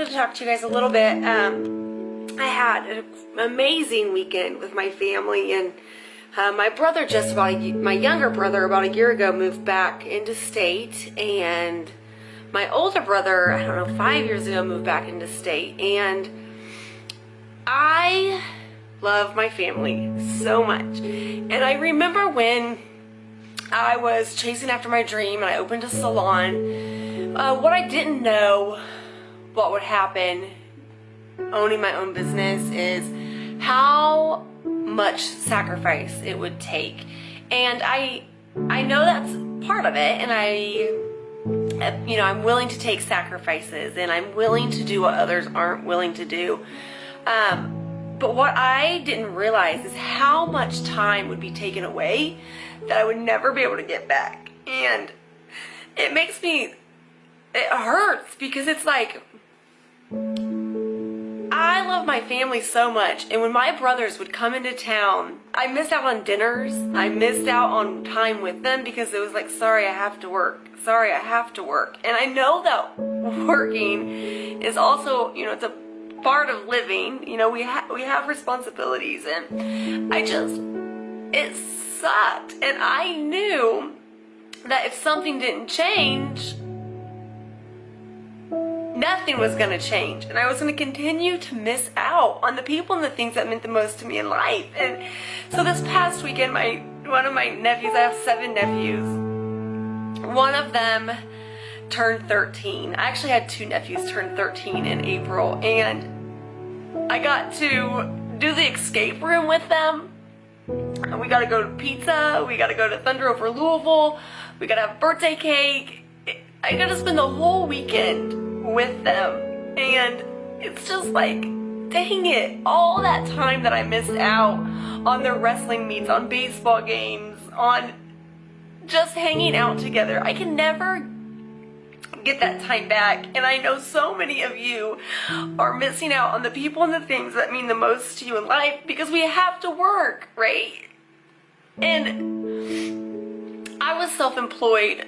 wanted to talk to you guys a little bit. Um, I had an amazing weekend with my family, and uh, my brother just about my younger brother about a year ago moved back into state, and my older brother I don't know five years ago moved back into state, and I love my family so much, and I remember when I was chasing after my dream and I opened a salon. Uh, what I didn't know what would happen owning my own business is how much sacrifice it would take. And I I know that's part of it and I you know, I'm willing to take sacrifices and I'm willing to do what others aren't willing to do. Um, but what I didn't realize is how much time would be taken away that I would never be able to get back. And it makes me, it hurts because it's like, I love my family so much, and when my brothers would come into town, I missed out on dinners. I missed out on time with them because it was like, sorry, I have to work. Sorry, I have to work. And I know that working is also, you know, it's a part of living. You know, we have we have responsibilities, and I just it sucked. And I knew that if something didn't change, nothing was going to change. And I was going to continue to miss out on the people and the things that meant the most to me in life. And so this past weekend, my one of my nephews, I have seven nephews. One of them turned 13. I actually had two nephews turn 13 in April. And I got to do the escape room with them. We got to go to pizza. We got to go to Thunder over Louisville. We got to have birthday cake. I got to spend the whole weekend with them. And it's just like, dang it, all that time that I missed out on their wrestling meets, on baseball games, on just hanging out together. I can never get that time back. And I know so many of you are missing out on the people and the things that mean the most to you in life because we have to work, right? And I was self-employed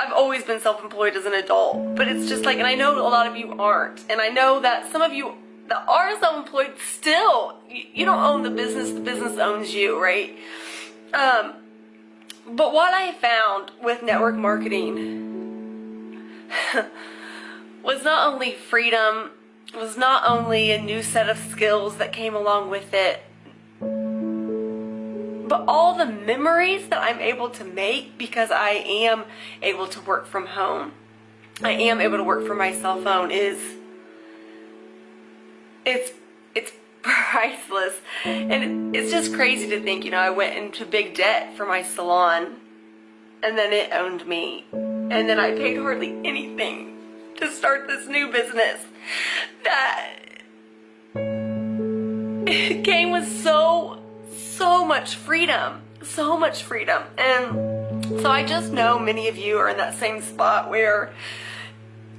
I've always been self-employed as an adult, but it's just like, and I know a lot of you aren't, and I know that some of you that are self-employed still, you, you don't own the business, the business owns you, right? Um, but what I found with network marketing was not only freedom, was not only a new set of skills that came along with it, but all the memories that I'm able to make because I am able to work from home. I am able to work from my cell phone is it's it's priceless and it's just crazy to think you know I went into big debt for my salon and then it owned me and then I paid hardly anything to start this new business that came with so so much freedom, so much freedom. And so I just know many of you are in that same spot where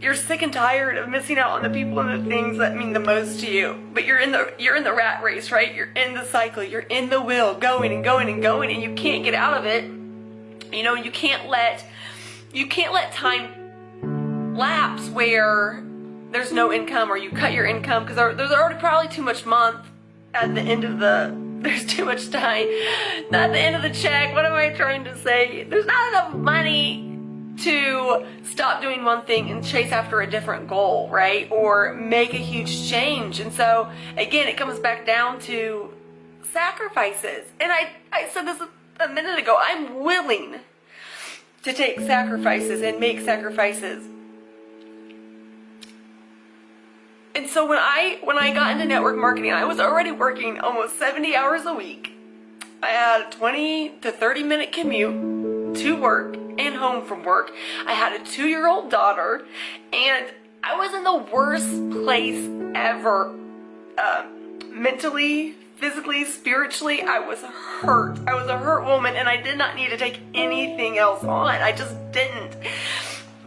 you're sick and tired of missing out on the people and the things that mean the most to you. But you're in the you're in the rat race, right? You're in the cycle. You're in the wheel, going and going and going, and you can't get out of it. You know, you can't let you can't let time lapse where there's no income or you cut your income because there's already probably too much month at the end of the there's too much time. Not the end of the check. What am I trying to say? There's not enough money to stop doing one thing and chase after a different goal, right? Or make a huge change. And so, again, it comes back down to sacrifices. And I, I said this a minute ago. I'm willing to take sacrifices and make sacrifices And so when I when I got into network marketing, I was already working almost 70 hours a week. I had a 20 to 30 minute commute to work and home from work. I had a two-year-old daughter and I was in the worst place ever. Uh, mentally, physically, spiritually, I was hurt. I was a hurt woman and I did not need to take anything else on. I just didn't.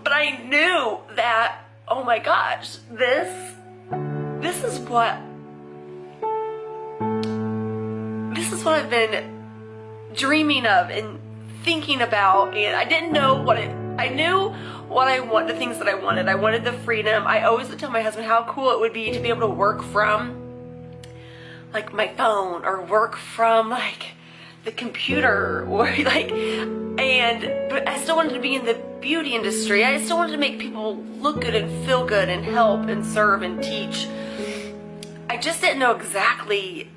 But I knew that, oh my gosh, this this is what this is what I've been dreaming of and thinking about and I didn't know what it I knew what I want, the things that I wanted. I wanted the freedom. I always would tell my husband how cool it would be to be able to work from like my phone or work from like the computer or like and but I still wanted to be in the beauty industry. I still wanted to make people look good and feel good and help and serve and teach. I just didn't know exactly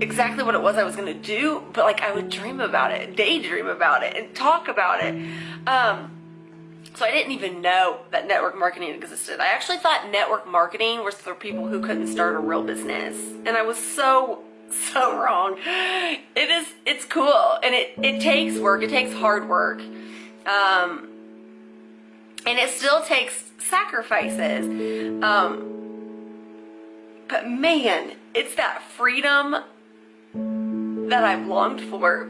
exactly what it was I was going to do, but like I would dream about it, daydream about it and talk about it. Um so I didn't even know that network marketing existed. I actually thought network marketing was for people who couldn't start a real business. And I was so so wrong. It is, it's cool. And it, it takes work. It takes hard work. Um, and it still takes sacrifices. Um, but man, it's that freedom that I've longed for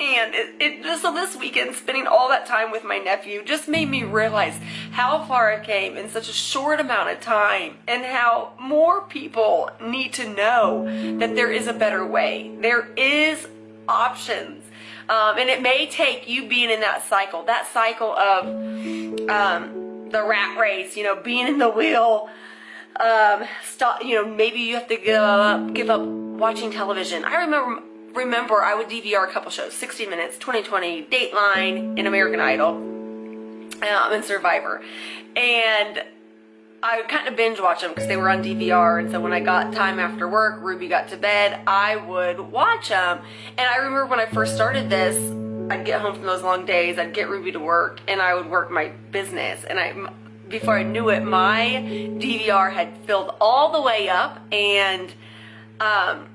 and it, it just so this weekend, spending all that time with my nephew just made me realize how far I came in such a short amount of time and how more people need to know that there is a better way. There is options. Um, and it may take you being in that cycle, that cycle of um, the rat race, you know, being in the wheel, um, stop, you know, maybe you have to give up, give up watching television. I remember remember I would DVR a couple shows, 60 Minutes, 2020, Dateline, and American Idol, um, and Survivor. And I would kind of binge watch them because they were on DVR. And so when I got time after work, Ruby got to bed, I would watch them. And I remember when I first started this, I'd get home from those long days, I'd get Ruby to work, and I would work my business. And I, before I knew it, my DVR had filled all the way up, and um,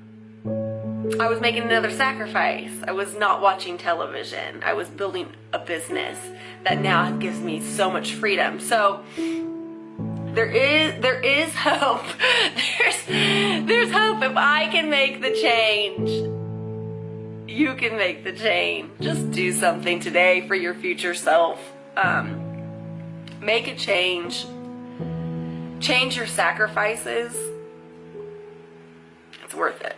I was making another sacrifice. I was not watching television. I was building a business that now gives me so much freedom. So there is there is hope. There's there's hope if I can make the change. You can make the change. Just do something today for your future self. Um, make a change. Change your sacrifices. It's worth it.